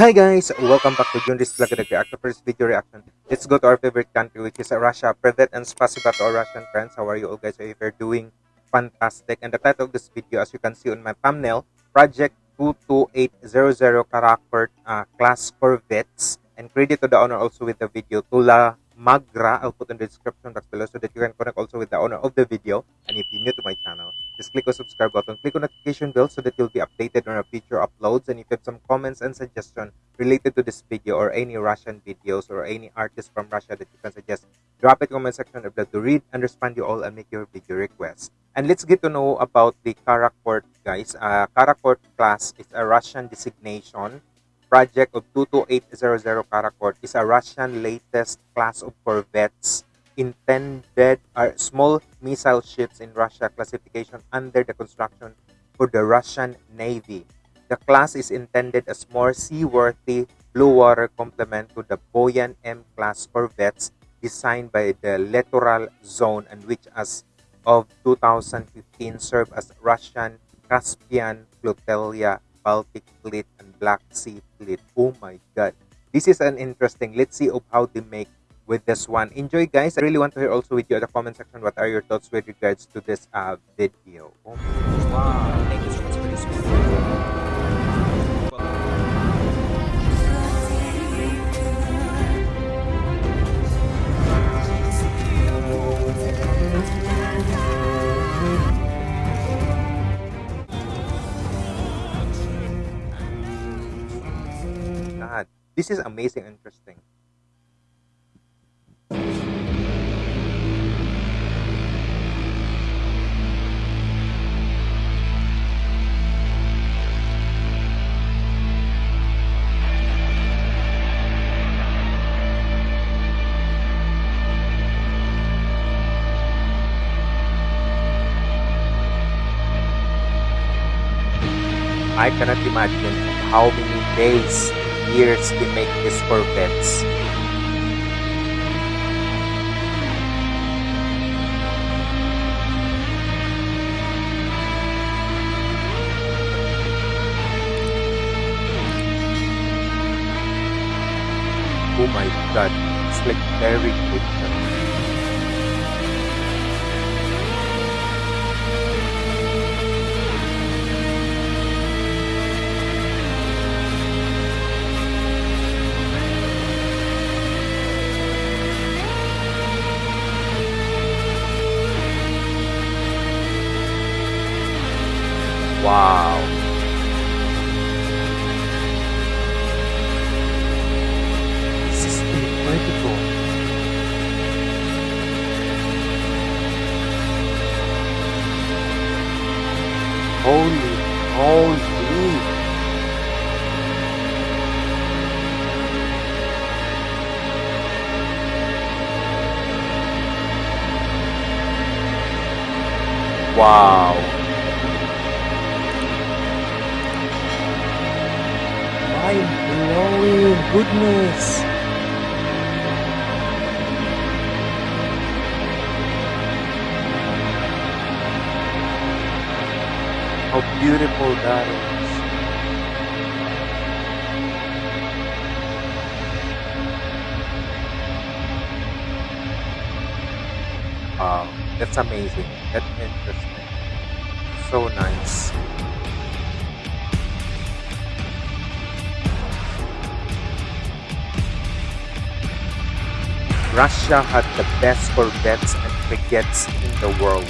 Hi guys, welcome back to Junris Vlog and React first video reaction. Let's go to our favorite country which is Russia. Privet and spasiba to our Russian friends. How are you all guys? I you're doing fantastic. And the title of this video as you can see on my thumbnail, Project 22800 Karakurt uh, Class Corvettes. And credit to the owner also with the video, Tula Magra. I'll put in the description box below so that you can connect also with the owner of the video. And if you're new to my channel, just click on subscribe button, click on notification bell so that you'll be updated on our future uploads. And if you have some comments and suggestions related to this video or any Russian videos or any artists from Russia that you can suggest, drop it in the comment section. I'd love to read and respond you all and make your video requests. And let's get to know about the Karakurt, guys. Uh, Karakurt class is a Russian designation project of 22800 Karakurt is a Russian latest class of corvettes intended are small missile ships in Russia classification under the construction for the Russian Navy. The class is intended as more seaworthy blue water complement to the Buyan M-class corvettes designed by the Littoral Zone and which as of 2015 served as Russian Caspian Flotilla Baltic Fleet, Black Sea Fleet. Oh my God. This is an interesting. Let's see of how they make with this one. Enjoy, guys. I really want to hear also with you in the comment section what are your thoughts with regards to this uh, video. Oh wow. This is amazing interesting. I cannot imagine how many days years to make these Corvettes. Oh my god, it's like very good. Wow. This is incredible. Holy, holy. Wow. Mind-blowing goodness. How beautiful that is. Wow, that's amazing. That's interesting. So nice. Russia had the best corvettes and frigates in the world.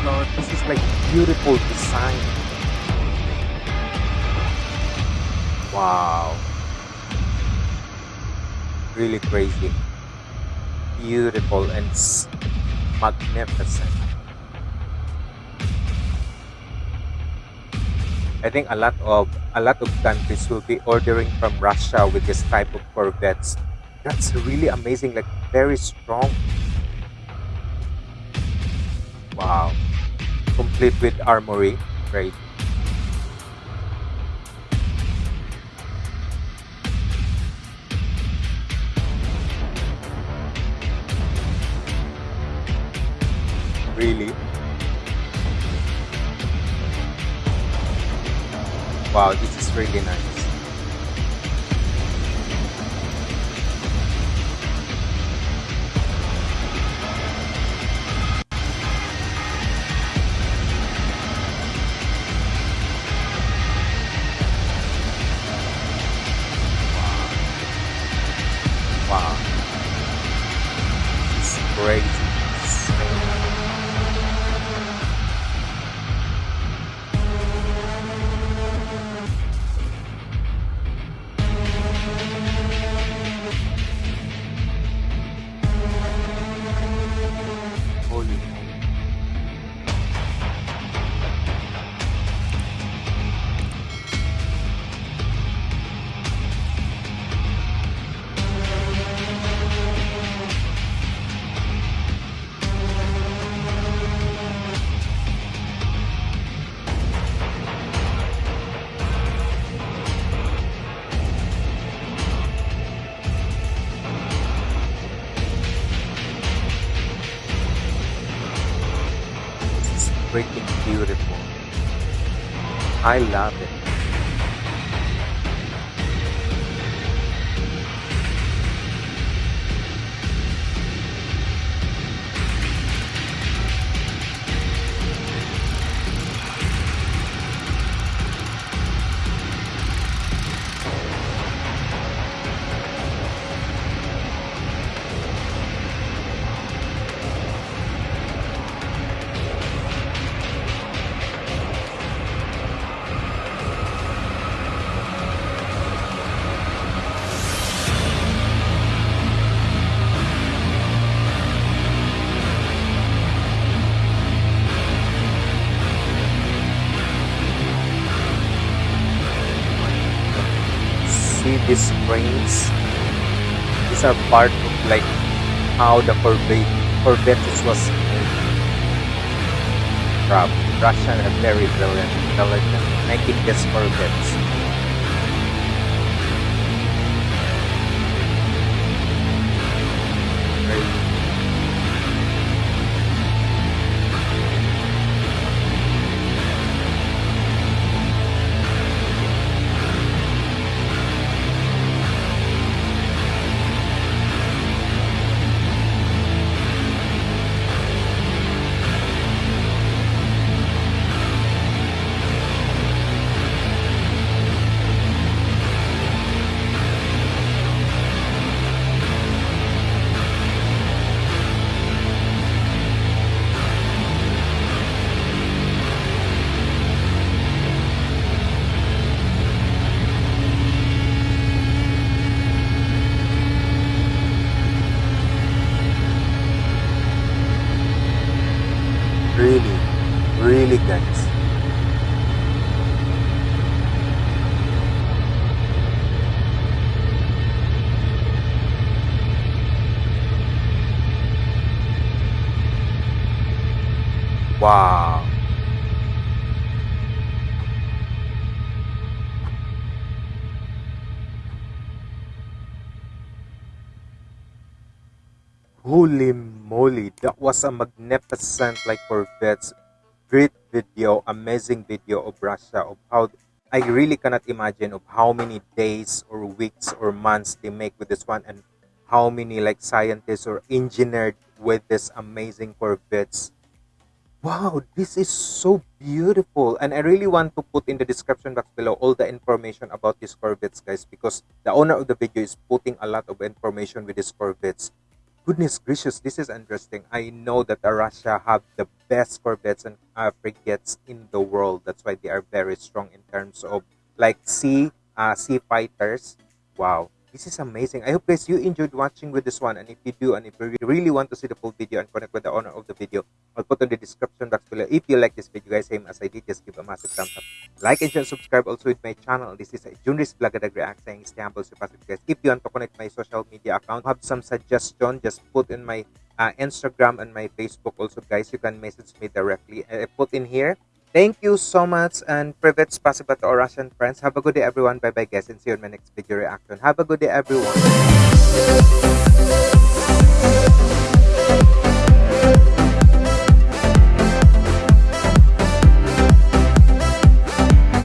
No, this is like beautiful design. Wow. Really crazy. Beautiful and magnificent. I think a lot of a lot of countries will be ordering from Russia with this type of corvettes. That's really amazing, like very strong. Wow. Complete with armory. Great. Really? Wow, this is really nice. Wow. It's crazy. I love it. These springs? These are part of like how the Corvette Corvettes was made. Rob, Russian are very brilliant, intelligent, making these Corvettes. Very guys. Wow. Holy moly, that was a magnificent like Corvettes. Great video, amazing video of Russia of how I really cannot imagine of how many days or weeks or months they make with this one and how many like scientists or engineered with this amazing Corvettes. Wow, this is so beautiful. And I really want to put in the description box below all the information about these Corvettes, guys, because the owner of the video is putting a lot of information with these Corvettes. Goodness gracious, this is interesting. I know that Russia have the best corvettes and uh, frigates in the world. That's why they are very strong in terms of like sea uh, sea fighters. Wow, this is amazing. I hope guys you enjoyed watching with this one. And if you do, and if you really want to see the full video and connect with the owner of the video, I'll put in the description box below. If you like this video, guys, same as I did, just give a massive thumbs up. Like and subscribe also with my channel. This is Junris Blagadag React saying stay humble, positive, guys. If you want to connect my social media account, have some suggestion, just put in my uh, Instagram and my Facebook also, guys. You can message me directly. I put in here. Thank you so much and privet spasiba to our Russian friends. Have a good day, everyone. Bye bye, guys, and see you in my next video reaction. Have a good day, everyone.